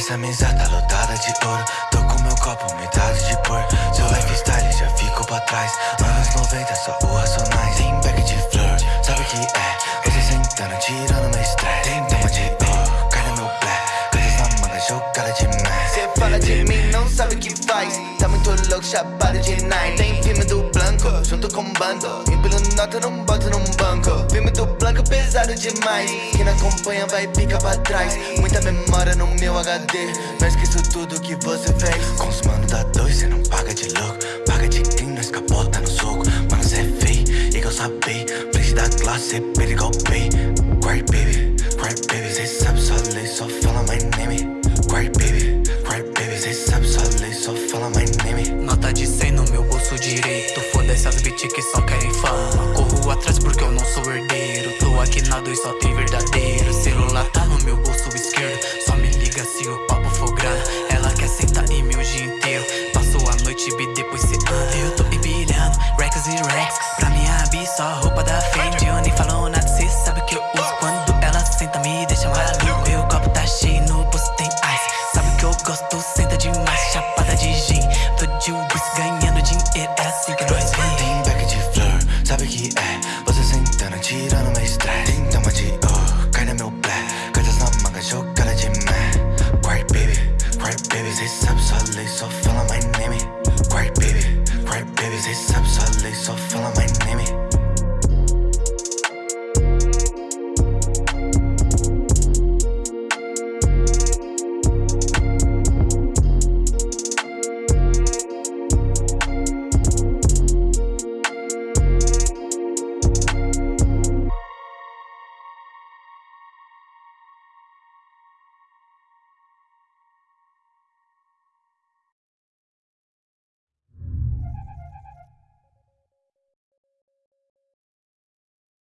Essa mesa tá lotada de ouro. Tô com meu copo, metade de cor Seu lifestyle já ficou pra trás. Anos 90, só o racionais. Tem back de flor, sabe o que é? Você sentando, tirando meu estresse. Tem tema de ouro, cai no meu black Coisas na manga, jogada de mess Cê fala de mim, não sabe o que faz. Tá muito louco, chapado de nine. Tem filme do Blanco, junto com bando. Empilho nota, não boto num banco. Filme do Blanco, pesado demais. Quem não acompanha vai ficar pra trás. Muita memória no meu HD Não esqueço tudo que você fez. Com os mano da dois, cê não paga de louco. Paga de quem nós capota no soco. Mano, cê é feio, igual sabei Frente da classe, cê pera igual pay Cry baby, cry baby Cê sabe só lei, só fala my name. Cry baby, cry baby Cê sabe só lei, só fala my name. Nota de 100 no meu bolso direito. Foda-se as bitch que só querem fama aqui na dois, só tem verdadeiro. Celular tá no meu bolso esquerdo. Só me liga se o papo for grana Ela quer sentar em o dia inteiro. Passou a noite e depois cê anda. Eu tô empilhando racks e racks Pra minha bi só roupa da Fendi Eu nem falo nada, cê sabe que eu uso Quando ela senta me deixa maluco. Meu copo tá cheio, no bolso tem ice. Sabe que eu gosto, senta demais. Chapada de gin, tô de whisky ganhando dinheiro É assim que nós vem Tem back de flor, sabe o que é? Você sentando, tirando